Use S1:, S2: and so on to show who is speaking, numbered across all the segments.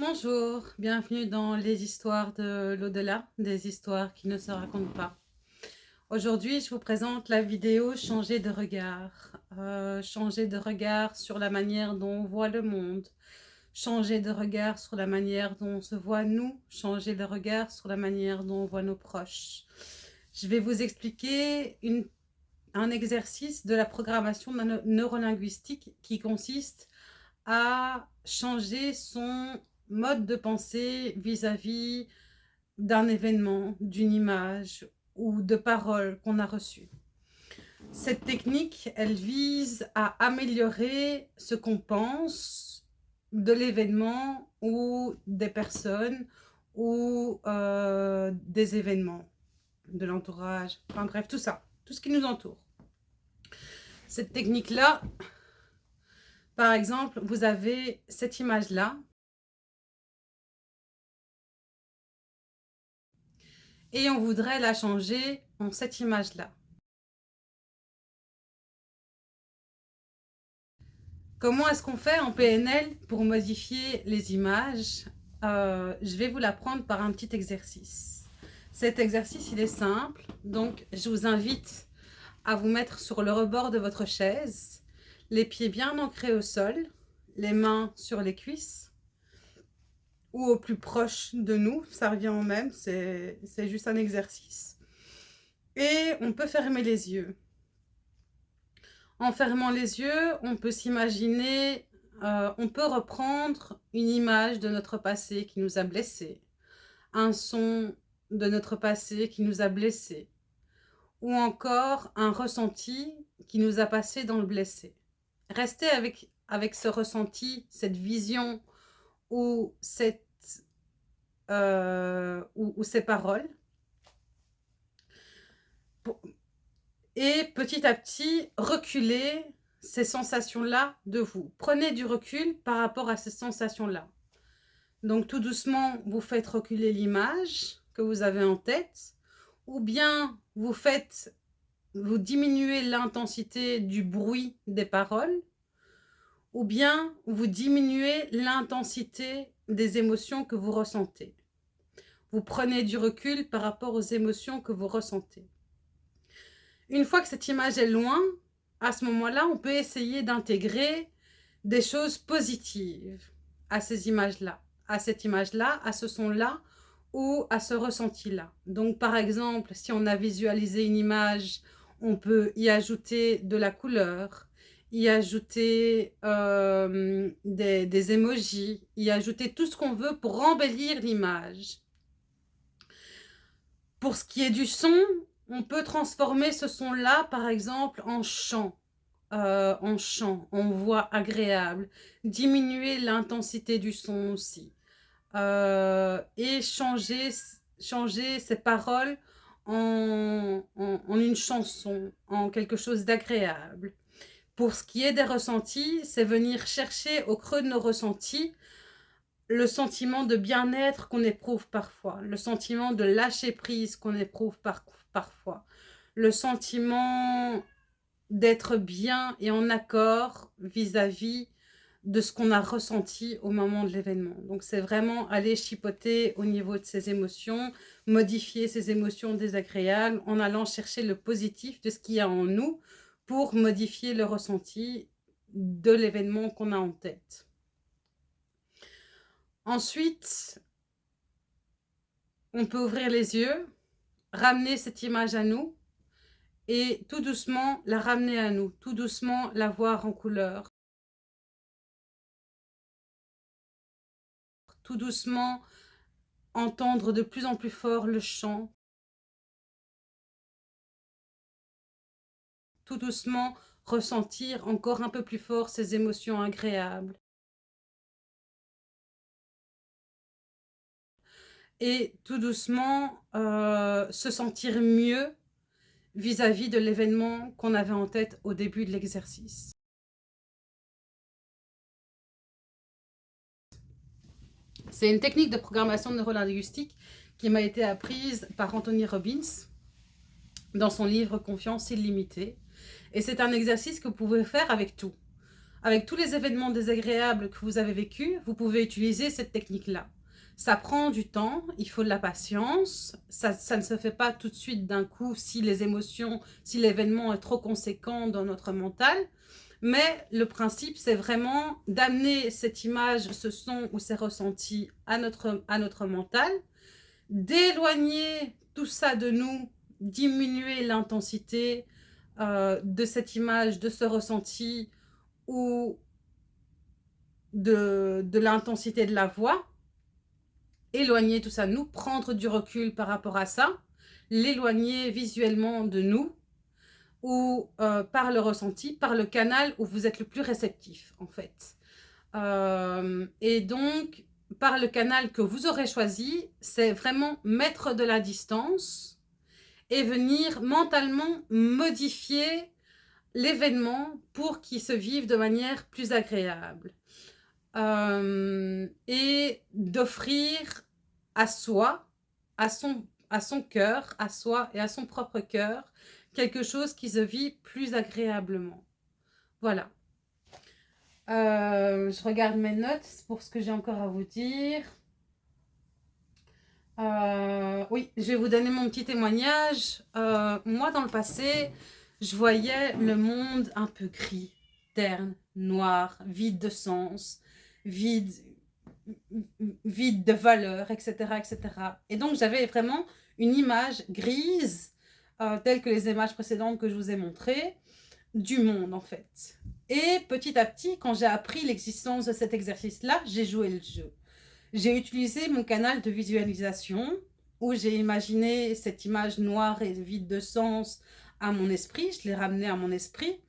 S1: Bonjour, bienvenue dans les histoires de l'au-delà, des histoires qui ne se racontent pas. Aujourd'hui, je vous présente la vidéo « Changer de regard euh, Changer de regard sur la manière dont on voit le monde, changer de regard sur la manière dont on se voit nous, changer de regard sur la manière dont on voit nos proches. Je vais vous expliquer un exercice de la programmation neurolinguistique qui consiste à changer son mode de pensée vis-à-vis d'un événement, d'une image ou de paroles qu'on a reçues. Cette technique, elle vise à améliorer ce qu'on pense de l'événement ou des personnes ou euh, des événements, de l'entourage, enfin bref, tout ça, tout ce qui nous entoure. Cette technique-là, par exemple, vous avez cette image-là, et on voudrait la changer en cette image-là. Comment est-ce qu'on fait en PNL pour modifier les images? Euh, Je vais vous l'apprendre par un petit exercice. Cet exercice, il est simple, donc je vous invite à vous mettre sur le rebord de votre chaise, les pieds bien ancrés au sol, les mains sur les cuisses, ou au plus proche de nous, ça revient au même, c'est juste un exercice. Et on peut fermer les yeux. En fermant les yeux, on peut s'imaginer, euh, on peut reprendre une image de notre passé qui nous a blessés, un son de notre passé qui nous a blessés, ou encore un ressenti qui nous a passé dans le blessé. Restez avec, avec ce ressenti, cette vision ou, cette, euh, ou, ces paroles. Et petit à petit, reculer ces sensations-là de vous. Prenez du recul par rapport à ces sensations-là. Donc tout doucement, vous faites reculer l'image que vous avez en tête, ou bien vous faites, vous diminuez l'intensité du bruit des paroles, ou bien vous diminuez l'intensité des émotions que vous ressentez. Vous prenez du recul par rapport aux émotions que vous ressentez. Une fois que cette image est loin, à ce moment-là, on peut essayer d'intégrer des choses positives à ces images-là, à cette image-là, à ce son-là ou à ce ressenti-là. Donc, par exemple, si on a visualisé une image, on peut y ajouter de la couleur, y ajouter euh, des, des emojis, y ajouter tout ce qu'on veut pour embellir l'image. Pour ce qui est du son, on peut transformer ce son-là, par exemple, en chant. Euh, en chant, en voix agréable, diminuer l'intensité du son aussi, euh, et changer, changer ces paroles en, en, une chanson, en quelque chose d'agréable. Pour ce qui est des ressentis, c'est venir chercher au creux de nos ressentis le sentiment de bien-être qu'on éprouve parfois, le sentiment de lâcher prise qu'on éprouve parfois, le sentiment d'être bien et en accord vis-à-vis de ce qu'on a ressenti au moment de l'événement. Donc c'est vraiment aller chipoter au niveau de ses émotions, modifier ses émotions désagréables en allant chercher le positif de ce qu'il y a en nous pour modifier le ressenti de l'événement qu'on a en tête. Ensuite, on peut ouvrir les yeux, ramener cette image à nous et tout doucement la ramener à nous, tout doucement la voir en couleur. Tout doucement entendre de plus en plus fort le chant. tout doucement ressentir encore un peu plus fort ces émotions agréables. Et tout doucement euh, se sentir mieux vis-à-vis de l'événement qu'on avait en tête au début de l'exercice. C'est une technique de programmation neurolinguistique qui m'a été apprise par Anthony Robbins dans son livre « Confiance illimitée ». Et c'est un exercice que vous pouvez faire avec tout. avec tous les événements désagréables que vous avez vécus, vous pouvez utiliser cette technique-là. Ça prend du temps, il faut de la patience, ça, ça ne se fait pas tout de suite d'un coup si les émotions, si l'événement est trop conséquent dans notre mental, mais le principe, c'est vraiment d'amener cette image, ce son ou ces ressentis à notre, à notre mental, d'éloigner tout ça de nous, diminuer l'intensité euh, de cette image, de ce ressenti ou de, de l'intensité de la voix, éloigner tout ça nous, prendre du recul par rapport à ça, l'éloigner visuellement de nous, ou euh, par le ressenti, par le canal où vous êtes le plus réceptif, en fait. Euh, et donc, par le canal que vous aurez choisi, c'est vraiment mettre de la distance et venir mentalement modifier l'événement pour qu'il se vive de manière plus agréable. Euh, et d'offrir à soi, à son, à son cœur, à soi et à son propre cœur, quelque chose qui se vit plus agréablement. Voilà. Euh, je regarde mes notes pour ce que j'ai encore à vous dire. Euh, oui, je vais vous donner mon petit témoignage. Moi, dans le passé, je voyais le monde un peu gris, terne, noir, vide de sens, vide, vide de valeur, etc., etc. Et donc, j'avais vraiment une image grise euh, telles que les images précédentes que je vous ai montrées, du monde en fait. Et petit à petit, quand j'ai appris l'existence de cet exercice-là, j'ai joué le jeu. J'ai utilisé mon canal de visualisation où j'ai imaginé cette image noire et vide de sens à mon esprit, je l'ai ramenée à mon esprit.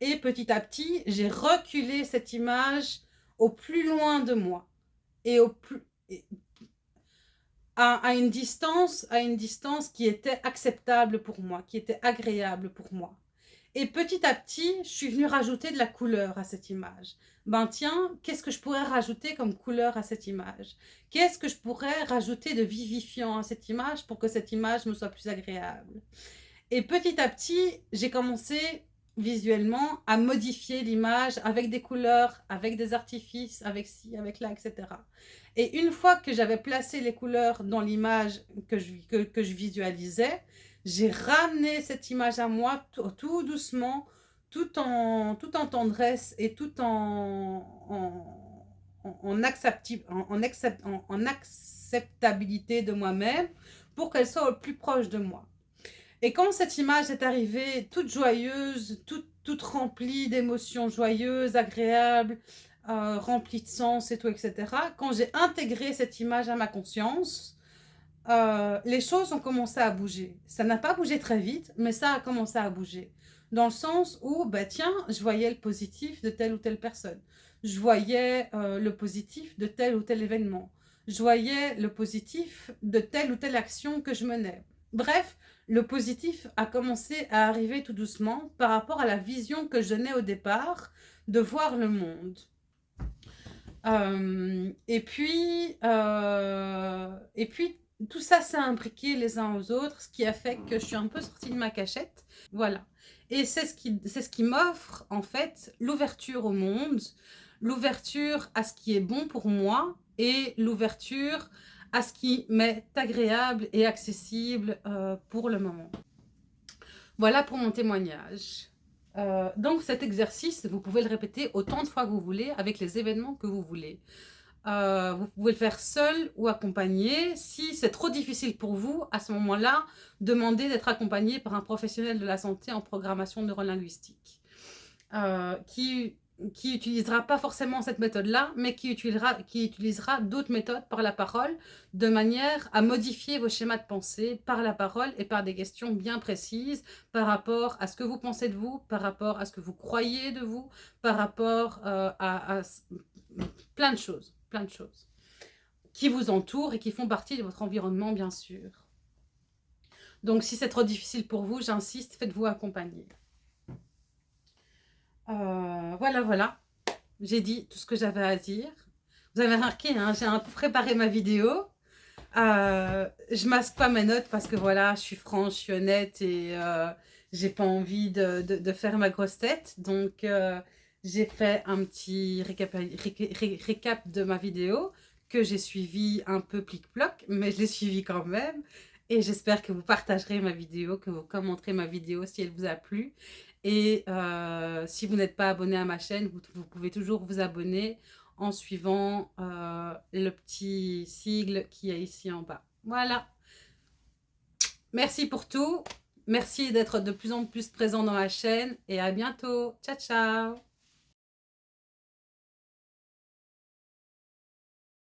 S1: Et petit à petit, j'ai reculé cette image au plus loin de moi. Et au plus, à, une distance, à une distance qui était acceptable pour moi, qui était agréable pour moi. Et petit à petit, je suis venue rajouter de la couleur à cette image. Ben tiens, qu'est-ce que je pourrais rajouter comme couleur à cette image? Qu'est-ce que je pourrais rajouter de vivifiant à cette image pour que cette image me soit plus agréable? Et petit à petit, j'ai commencé visuellement à modifier l'image avec des couleurs, avec des artifices, avec ci, avec là, etc. Et une fois que j'avais placé les couleurs dans l'image que je, que, je visualisais, j'ai ramené cette image à moi tout, doucement, tout en, tout en tendresse et tout en, en, en, acceptabilité de moi-même pour qu'elle soit au plus proche de moi. Et quand cette image est arrivée toute joyeuse, toute, toute remplie d'émotions joyeuses, agréables, euh, remplie de sens et tout, etc., quand j'ai intégré cette image à ma conscience, euh, les choses ont commencé à bouger. Ça n'a pas bougé très vite, mais ça a commencé à bouger. Dans le sens où, bah tiens, je voyais le positif de telle ou telle personne. Je voyais euh, le positif de tel ou tel événement. Je voyais le positif de telle ou telle action que je menais. Bref, le positif a commencé à arriver tout doucement par rapport à la vision que je donnais au départ de voir le monde. Euh, et, puis, euh, et puis, tout ça s'est imbriqué les uns aux autres, ce qui a fait que je suis un peu sortie de ma cachette. Voilà. Et c'est ce qui, ce qui m'offre, en fait, l'ouverture au monde, l'ouverture à ce qui est bon pour moi et l'ouverture à ce qui m'est agréable et accessible euh, pour le moment. Voilà pour mon témoignage. Euh, donc cet exercice, vous pouvez le répéter autant de fois que vous voulez avec les événements que vous voulez. Euh, vous pouvez le faire seul ou accompagné. Si c'est trop difficile pour vous, à ce moment-là, demandez d'être accompagné par un professionnel de la santé en programmation neurolinguistique qui qui utilisera pas forcément cette méthode-là, mais qui utilisera, qui utilisera d'autres méthodes par la parole, de manière à modifier vos schémas de pensée par la parole et par des questions bien précises par rapport à ce que vous pensez de vous, par rapport à ce que vous croyez de vous, par rapport euh, à, plein de choses, plein de choses qui vous entourent et qui font partie de votre environnement, bien sûr. Donc, si c'est trop difficile pour vous, j'insiste, faites-vous accompagner. Euh, voilà, voilà. J'ai dit tout ce que j'avais à dire. Vous avez remarqué, hein, j'ai un peu préparé ma vidéo. Euh, je masque pas mes notes parce que voilà, je suis franche, je suis honnête et euh, j'ai pas envie de, faire ma grosse tête. Donc, euh, j'ai fait un petit récap, de ma vidéo que j'ai suivi un peu plic-ploc, mais je l'ai suivi quand même. Et j'espère que vous partagerez ma vidéo, que vous commenterez ma vidéo si elle vous a plu. Et euh, si vous n'êtes pas abonné à ma chaîne, vous, pouvez toujours vous abonner en suivant euh, le petit sigle qui est ici en bas. Voilà. Merci pour tout. Merci d'être de plus en plus présent dans ma chaîne et à bientôt. Ciao, ciao